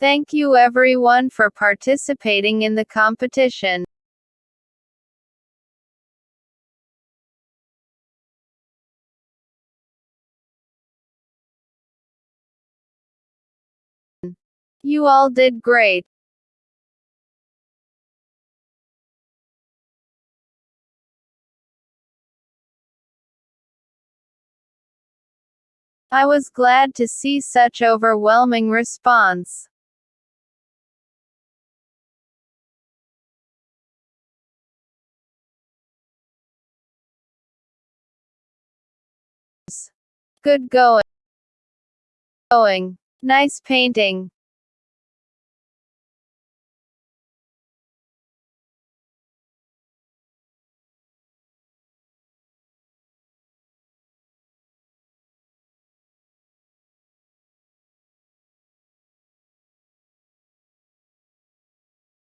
Thank you everyone for participating in the competition. You all did great. I was glad to see such overwhelming response. Good going. Going. Nice painting.